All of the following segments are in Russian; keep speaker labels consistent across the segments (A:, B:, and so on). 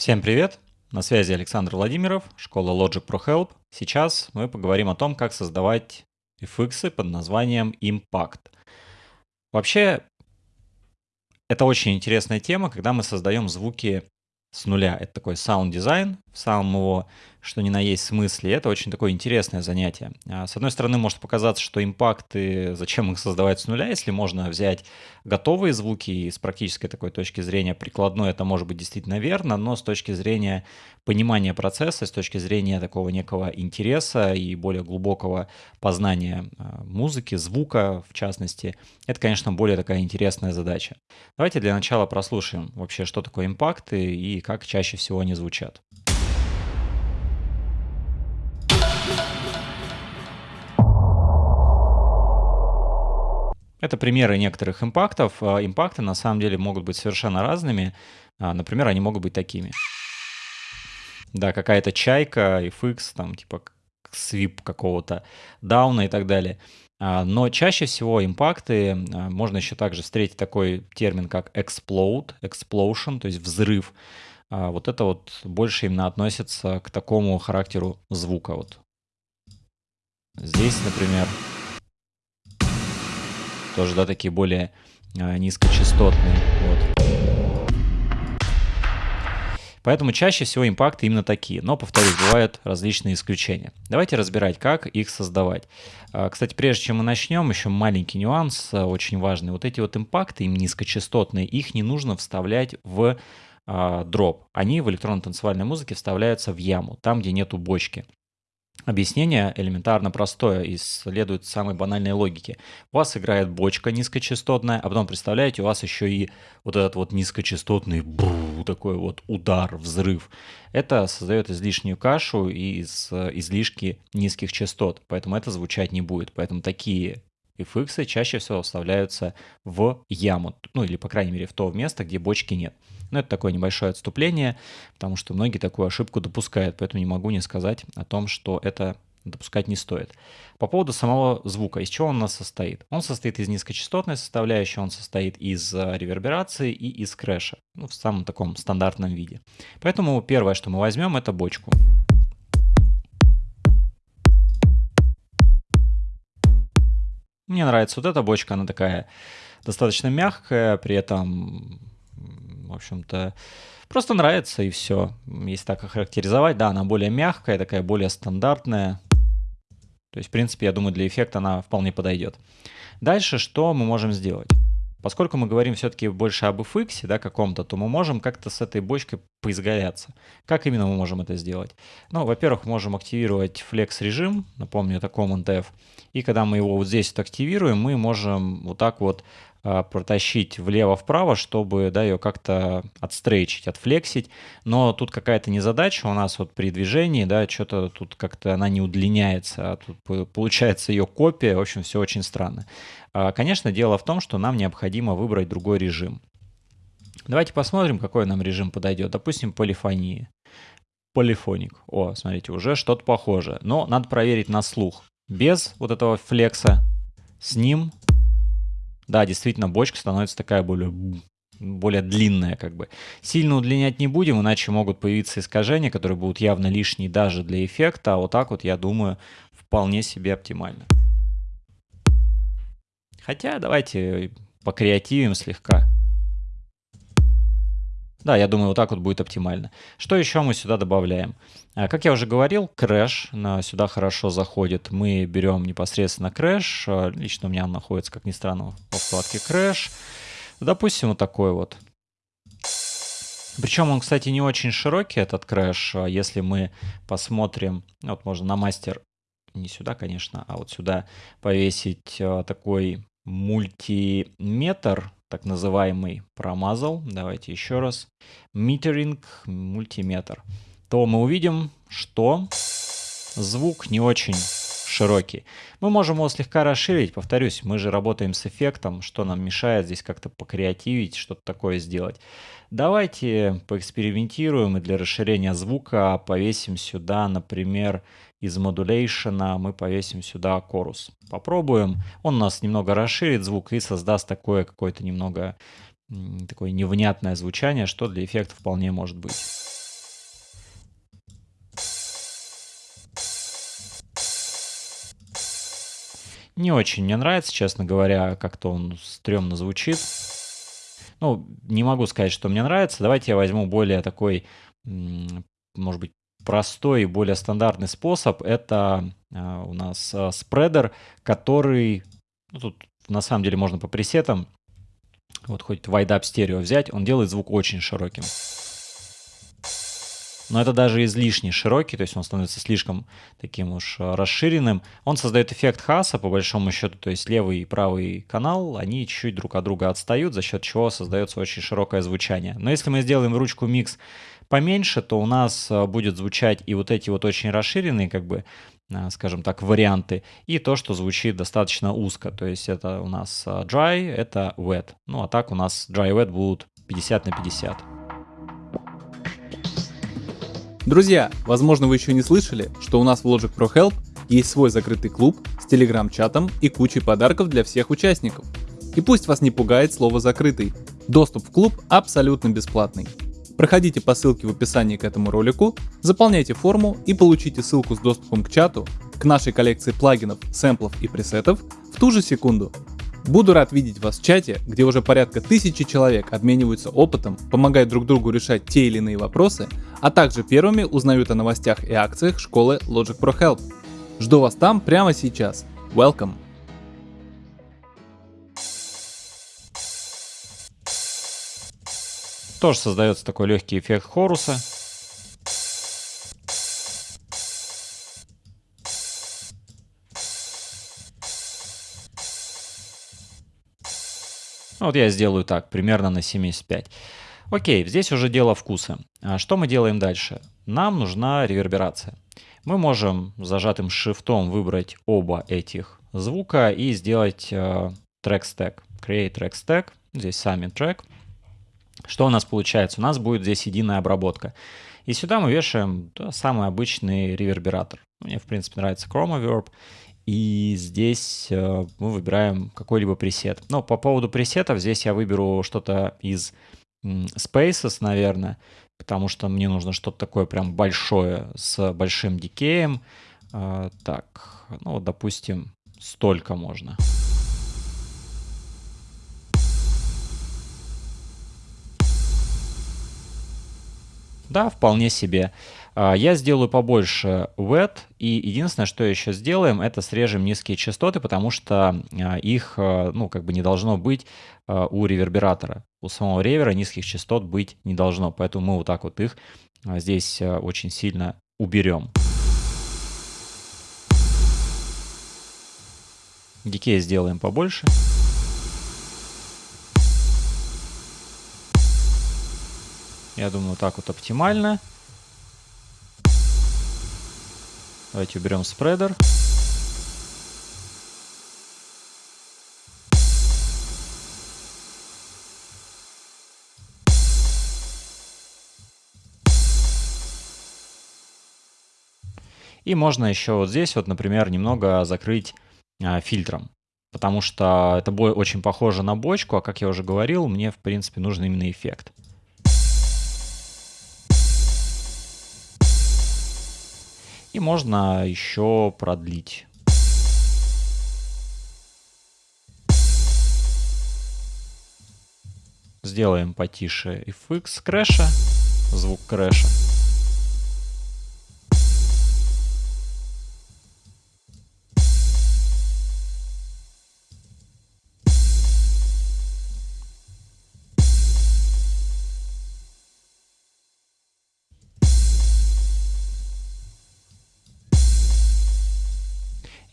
A: Всем привет! На связи Александр Владимиров, школа Logic Pro Help. Сейчас мы поговорим о том, как создавать FX под названием Impact. Вообще, это очень интересная тема, когда мы создаем звуки с нуля. Это такой саунд-дизайн в самом его, что ни на есть смысле. Это очень такое интересное занятие. А, с одной стороны, может показаться, что импакты, зачем их создавать с нуля, если можно взять готовые звуки, и с практической такой точки зрения прикладной это может быть действительно верно, но с точки зрения понимания процесса, с точки зрения такого некого интереса и более глубокого познания а, музыки, звука в частности, это, конечно, более такая интересная задача. Давайте для начала прослушаем вообще, что такое импакты и как чаще всего они звучат. Это примеры некоторых импактов. А, импакты на самом деле могут быть совершенно разными. А, например, они могут быть такими. Да, какая-то чайка, FX, там типа свип какого-то дауна и так далее. А, но чаще всего импакты, можно еще также встретить такой термин, как explode, explosion, то есть взрыв. Вот это вот больше именно относится к такому характеру звука. Вот. Здесь, например, тоже, да, такие более а, низкочастотные. Вот. Поэтому чаще всего импакты именно такие. Но, повторюсь, бывают различные исключения. Давайте разбирать, как их создавать. А, кстати, прежде чем мы начнем, еще маленький нюанс, а, очень важный. Вот эти вот импакты, им низкочастотные, их не нужно вставлять в дроп. Они в электронно-танцевальной музыке вставляются в яму, там, где нету бочки. Объяснение элементарно простое и следует самой банальной логике. У вас играет бочка низкочастотная, а потом, представляете, у вас еще и вот этот вот низкочастотный бру, такой вот удар, взрыв. Это создает излишнюю кашу из излишки низких частот, поэтому это звучать не будет. Поэтому такие FX чаще всего вставляются в яму, ну или, по крайней мере, в то место, где бочки нет. Но это такое небольшое отступление, потому что многие такую ошибку допускают, поэтому не могу не сказать о том, что это допускать не стоит. По поводу самого звука, из чего он у нас состоит? Он состоит из низкочастотной составляющей, он состоит из э, реверберации и из крэша, ну, в самом таком стандартном виде. Поэтому первое, что мы возьмем, это бочку. Мне нравится вот эта бочка, она такая достаточно мягкая, при этом, в общем-то, просто нравится и все. Если так охарактеризовать, да, она более мягкая, такая более стандартная. То есть, в принципе, я думаю, для эффекта она вполне подойдет. Дальше что мы можем сделать? Поскольку мы говорим все-таки больше об FX, да, каком-то, то мы можем как-то с этой бочкой поизгаляться. Как именно мы можем это сделать? Ну, во-первых, можем активировать Flex режим, напомню, это Command F, и когда мы его вот здесь вот активируем, мы можем вот так вот протащить влево-вправо, чтобы да, ее как-то отстрейчить, отфлексить. Но тут какая-то незадача у нас вот при движении, да, что-то тут как-то она не удлиняется, а тут получается ее копия, в общем, все очень странно. А, конечно, дело в том, что нам необходимо выбрать другой режим. Давайте посмотрим, какой нам режим подойдет. Допустим, полифония. Полифоник. О, смотрите, уже что-то похоже. Но надо проверить на слух. Без вот этого флекса. С ним да, действительно, бочка становится такая более более длинная как бы. Сильно удлинять не будем, иначе могут появиться искажения, которые будут явно лишние даже для эффекта, а вот так вот, я думаю, вполне себе оптимально. Хотя давайте покреативим слегка. Да, я думаю, вот так вот будет оптимально. Что еще мы сюда добавляем? А, как я уже говорил, крэш сюда хорошо заходит. Мы берем непосредственно crash. А, лично у меня он находится, как ни странно, во вкладке crash. Допустим, вот такой вот. Причем он, кстати, не очень широкий, этот crash. А если мы посмотрим, вот можно на мастер, не сюда, конечно, а вот сюда повесить такой мультиметр, так называемый, промазал. Давайте еще раз. Metering, Multimeter. То мы увидим, что звук не очень широкий. Мы можем его слегка расширить. Повторюсь, мы же работаем с эффектом. Что нам мешает здесь как-то покреативить, что-то такое сделать. Давайте поэкспериментируем и для расширения звука повесим сюда, например, из модулейшена мы повесим сюда корус. Попробуем. Он у нас немного расширит звук и создаст такое какое-то немного такое невнятное звучание, что для эффекта вполне может быть. Не очень мне нравится, честно говоря, как-то он стрёмно звучит. Ну, не могу сказать, что мне нравится. Давайте я возьму более такой, может быть, простой и более стандартный способ. Это а, у нас а, спредер, который... Ну, тут на самом деле можно по пресетам, вот хоть wide-up стерео взять, он делает звук очень широким но это даже излишне широкий, то есть он становится слишком таким уж э, расширенным. Он создает эффект хаса, по большому счету, то есть левый и правый канал, они чуть-чуть друг от друга отстают, за счет чего создается очень широкое звучание. Но если мы сделаем ручку микс поменьше, то у нас э, будет звучать и вот эти вот очень расширенные, как бы, э, скажем так, варианты, и то, что звучит достаточно узко. То есть это у нас dry, это wet. Ну а так у нас dry и wet будут 50 на 50.
B: Друзья, возможно вы еще не слышали, что у нас в Logic Pro Help есть свой закрытый клуб с телеграм-чатом и кучей подарков для всех участников. И пусть вас не пугает слово «закрытый», доступ в клуб абсолютно бесплатный. Проходите по ссылке в описании к этому ролику, заполняйте форму и получите ссылку с доступом к чату, к нашей коллекции плагинов, сэмплов и пресетов в ту же секунду. Буду рад видеть вас в чате, где уже порядка тысячи человек обмениваются опытом, помогают друг другу решать те или иные вопросы, а также первыми узнают о новостях и акциях школы Logic Pro Help. Жду вас там прямо сейчас. Welcome!
A: Тоже создается такой легкий эффект хоруса. Ну, вот я сделаю так, примерно на 75. Окей, здесь уже дело вкуса. А что мы делаем дальше? Нам нужна реверберация. Мы можем зажатым шифтом выбрать оба этих звука и сделать э, track stack. Create track stack. Здесь сами трек. Что у нас получается? У нас будет здесь единая обработка. И сюда мы вешаем да, самый обычный ревербератор. Мне, в принципе, нравится Chromaverb. И здесь э, мы выбираем какой-либо пресет. Но по поводу пресетов здесь я выберу что-то из Spaces, наверное, потому что мне нужно что-то такое прям большое с большим дикеем. Э, так, ну, допустим, столько можно. Да, вполне себе. А, я сделаю побольше wet, и единственное, что еще сделаем, это срежем низкие частоты, потому что а, их, а, ну, как бы не должно быть у ревербератора. У самого ревера низких частот быть не должно, поэтому мы вот так вот их здесь очень сильно уберем. Дикей сделаем побольше. Я думаю, так вот оптимально. Давайте уберем спредер. И можно еще вот здесь вот, например, немного закрыть а, фильтром. Потому что это очень похоже на бочку, а как я уже говорил, мне в принципе нужен именно эффект. И можно еще продлить. Сделаем потише FX крэша, звук крэша.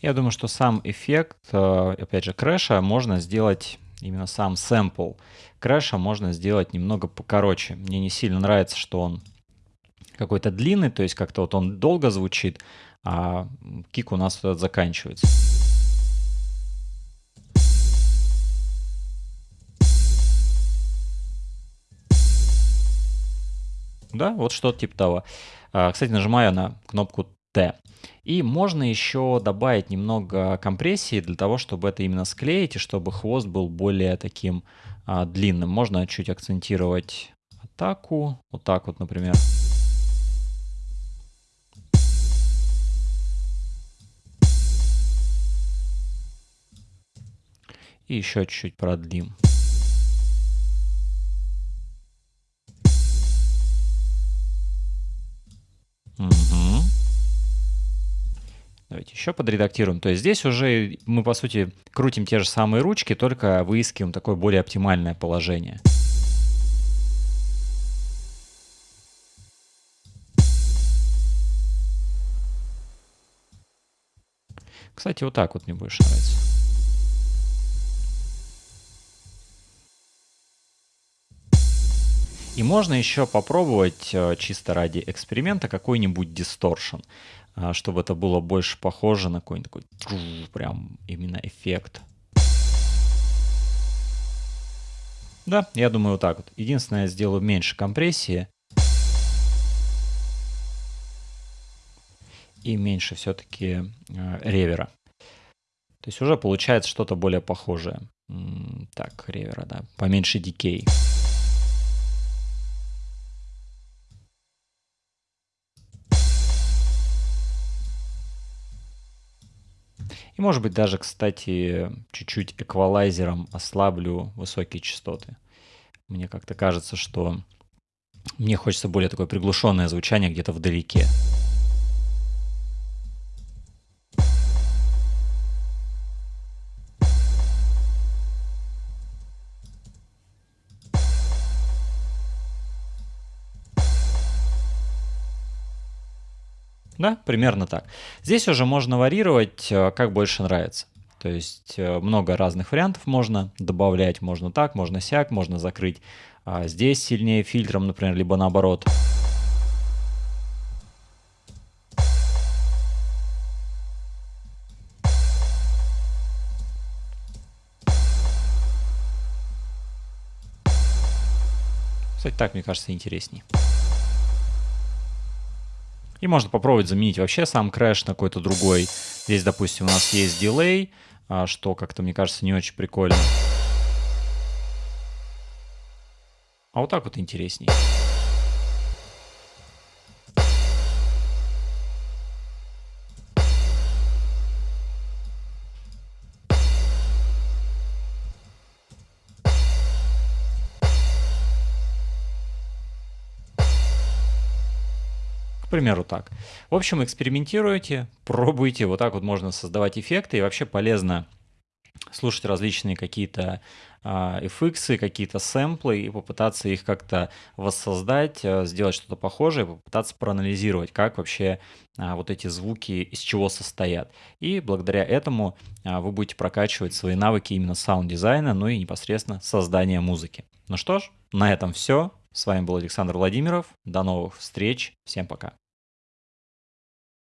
A: Я думаю, что сам эффект, э, опять же, крэша можно сделать, именно сам сэмпл крэша можно сделать немного покороче. Мне не сильно нравится, что он какой-то длинный, то есть как-то вот он долго звучит, а кик у нас этот заканчивается. Да, вот что-то типа того. А, кстати, нажимаю на кнопку T. И можно еще добавить немного компрессии для того, чтобы это именно склеить и чтобы хвост был более таким а, длинным. Можно чуть акцентировать атаку, вот так вот, например. И еще чуть-чуть продлим. Угу. Давайте еще подредактируем. То есть здесь уже мы, по сути, крутим те же самые ручки, только выискиваем такое более оптимальное положение. Кстати, вот так вот мне больше нравится. И можно еще попробовать э, чисто ради эксперимента какой-нибудь дисторшн, чтобы это было больше похоже на какой-нибудь такой прям именно эффект. Да, я думаю вот так вот. Единственное, я сделаю меньше компрессии. И меньше все-таки э, ревера. То есть уже получается что-то более похожее. Так, ревера, да. Поменьше дикей. И может быть даже, кстати, чуть-чуть эквалайзером ослаблю высокие частоты. Мне как-то кажется, что мне хочется более такое приглушенное звучание где-то вдалеке. Да, примерно так. Здесь уже можно варьировать, э, как больше нравится. То есть э, много разных вариантов можно добавлять. Можно так, можно сяк, можно закрыть а, здесь сильнее фильтром, например, либо наоборот. Кстати, так, мне кажется, интересней. И можно попробовать заменить вообще сам крэш на какой-то другой. Здесь, допустим, у нас есть дилей, а, что как-то, мне кажется, не очень прикольно. А вот так вот интересней. Примеру, так. В общем, экспериментируйте, пробуйте. Вот так вот можно создавать эффекты. И вообще полезно слушать различные какие-то а, FX, какие-то сэмплы и попытаться их как-то воссоздать, а, сделать что-то похожее, попытаться проанализировать, как вообще а, вот эти звуки из чего состоят. И благодаря этому вы будете прокачивать свои навыки именно саунд-дизайна, ну и непосредственно создания музыки. Ну что ж, на этом все. С вами был Александр Владимиров. До новых встреч. Всем пока.